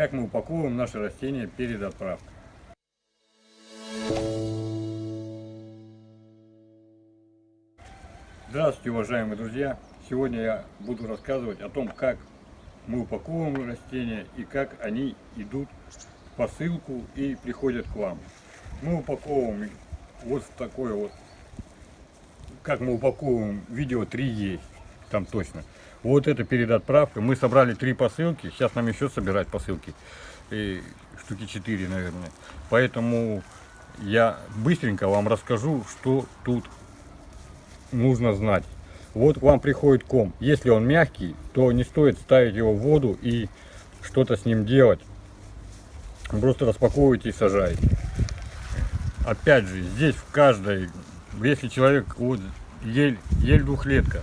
как мы упаковываем наши растения перед отправкой. Здравствуйте, уважаемые друзья! Сегодня я буду рассказывать о том, как мы упаковываем растения и как они идут в посылку и приходят к вам. Мы упаковываем вот такое вот, как мы упаковываем, видео 3 есть, там точно. Вот это перед отправкой. Мы собрали три посылки, сейчас нам еще собирать посылки, и штуки 4, наверное. Поэтому я быстренько вам расскажу, что тут нужно знать. Вот к вам приходит ком. Если он мягкий, то не стоит ставить его в воду и что-то с ним делать. Просто распаковываете и сажаете. Опять же, здесь в каждой, если человек, вот ель, ель двухлетка,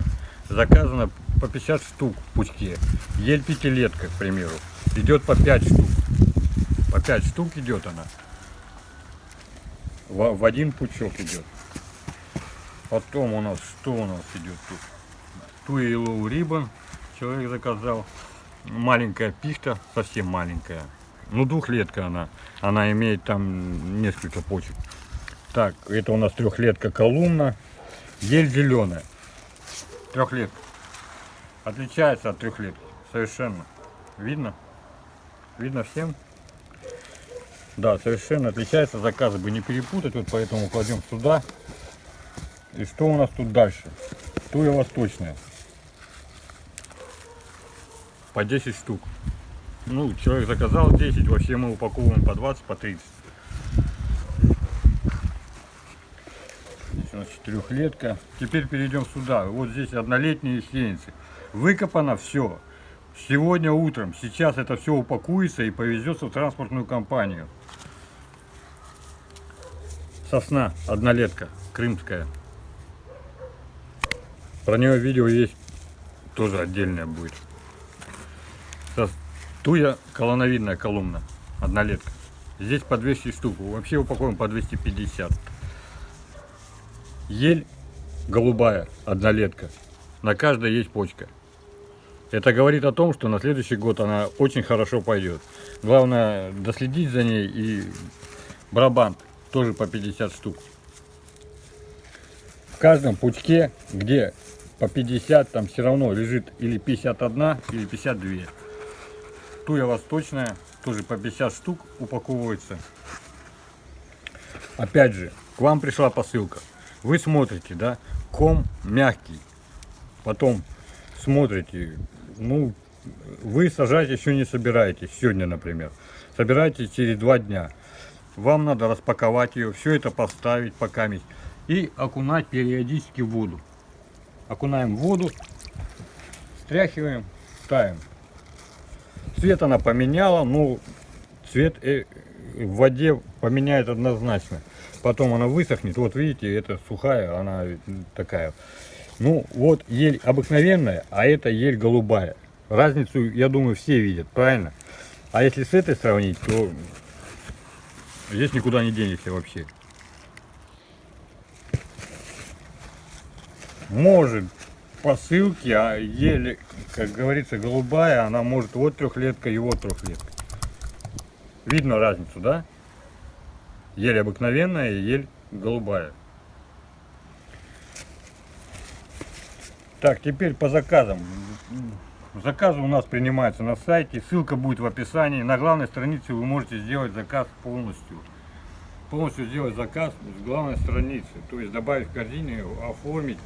заказано по 50 штук в пучке. Ель пятилетка, к примеру, идет по 5 штук. По 5 штук идет она. В, в один пучок идет. Потом у нас, что у нас идет тут? Yellow Ribbon человек заказал. Маленькая пихта, совсем маленькая. Ну, двухлетка она. Она имеет там несколько почек. Так, это у нас трехлетка колумна. Ель зеленая. Трехлетка. Отличается от трехлетки. Совершенно. Видно? Видно всем? Да, совершенно отличается. Заказы бы не перепутать. Вот поэтому кладем сюда. И что у нас тут дальше? Туя восточная. По 10 штук. Ну, человек заказал 10, вообще мы упаковываем по 20, по 30. Здесь у нас четырехлетка. Теперь перейдем сюда. Вот здесь однолетние сеянцы. Выкопано все. Сегодня утром. Сейчас это все упакуется и повезется в транспортную компанию. Сосна, однолетка, крымская. Про нее видео есть, тоже отдельное будет. Туя колоновидная колумна, однолетка. Здесь по 200 штук, вообще упаковываем по 250. Ель голубая, однолетка. На каждой есть почка. Это говорит о том, что на следующий год она очень хорошо пойдет. Главное доследить за ней и брабант тоже по 50 штук. В каждом пучке, где по 50 там все равно лежит или 51, или 52. Туя восточная, тоже по 50 штук упаковывается. Опять же, к вам пришла посылка. Вы смотрите, да, ком мягкий. Потом смотрите, ну, вы сажать еще не собираетесь, сегодня, например. Собираетесь через два дня. Вам надо распаковать ее, все это поставить пока и окунать периодически в воду окунаем в воду, стряхиваем, ставим. Цвет она поменяла, но цвет э, в воде поменяет однозначно. Потом она высохнет, вот видите, это сухая, она такая. Ну вот ель обыкновенная, а это ель голубая. Разницу, я думаю, все видят, правильно? А если с этой сравнить, то здесь никуда не денешься вообще. может посылки, а еле, как говорится, голубая, она может вот трехлетка и вот трехлетка. Видно разницу, да? Ель обыкновенная и ель голубая. Так, теперь по заказам. Заказы у нас принимаются на сайте, ссылка будет в описании. На главной странице вы можете сделать заказ полностью. Полностью сделать заказ с главной страницы, то есть добавить в корзину, оформить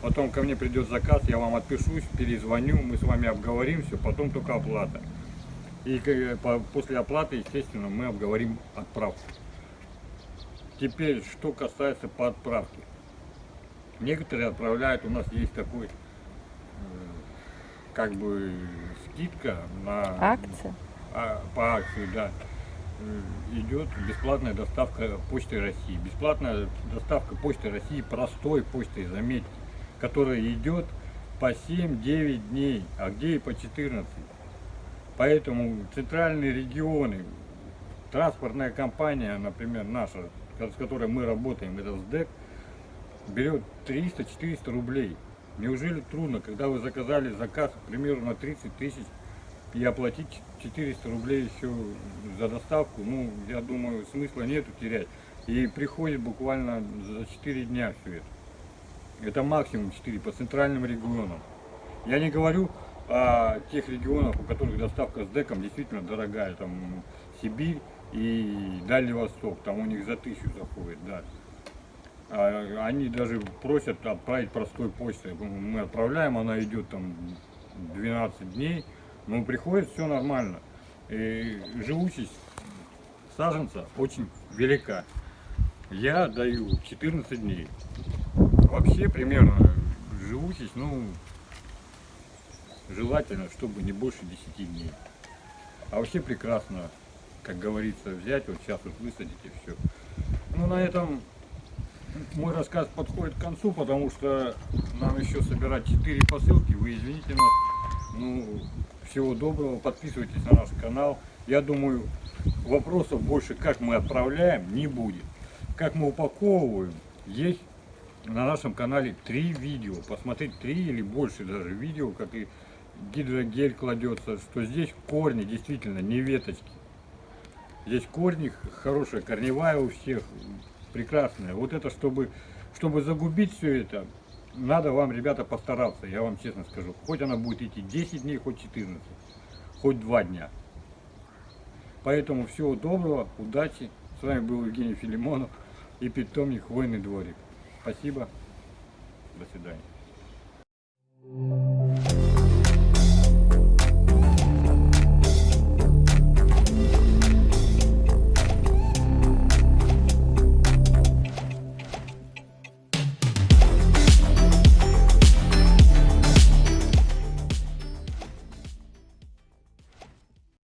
Потом ко мне придет заказ, я вам отпишусь, перезвоню, мы с вами обговорим все, потом только оплата. И после оплаты, естественно, мы обговорим отправку. Теперь, что касается по отправке. Некоторые отправляют, у нас есть такой, э, как бы, скидка на... Акция? А, по акции, да. Э, идет бесплатная доставка Почты России. Бесплатная доставка Почты России, простой почтой, заметьте которая идет по 7-9 дней, а где и по 14. Поэтому центральные регионы, транспортная компания, например, наша, с которой мы работаем, это СДЭК, берет 300-400 рублей. Неужели трудно, когда вы заказали заказ, к примеру, на 30 тысяч, и оплатить 400 рублей еще за доставку, ну, я думаю, смысла нету терять. И приходит буквально за 4 дня все это. Это максимум 4 по центральным регионам. Я не говорю о тех регионах, у которых доставка с деком действительно дорогая, там Сибирь и Дальний Восток, там у них за тысячу заходит, да. А они даже просят отправить простой почтой. Мы отправляем, она идет там 12 дней, но приходит все нормально. И живучесть саженца очень велика. Я даю 14 дней. Вообще примерно живучесть, ну, желательно, чтобы не больше 10 дней. А вообще прекрасно, как говорится, взять, вот сейчас вот высадить и все. Ну, на этом мой рассказ подходит к концу, потому что нам еще собирать 4 посылки. Вы извините нас. Ну, всего доброго. Подписывайтесь на наш канал. Я думаю, вопросов больше, как мы отправляем, не будет. Как мы упаковываем, есть на нашем канале три видео. Посмотреть три или больше даже видео, как и гидрогель кладется, что здесь корни действительно не веточки. Здесь корни, хорошая корневая у всех, прекрасная. Вот это, чтобы, чтобы загубить все это, надо вам, ребята, постараться, я вам честно скажу. Хоть она будет идти 10 дней, хоть 14, хоть 2 дня. Поэтому всего доброго, удачи. С вами был Евгений Филимонов и питомник Хвойный дворик. Спасибо. До свидания.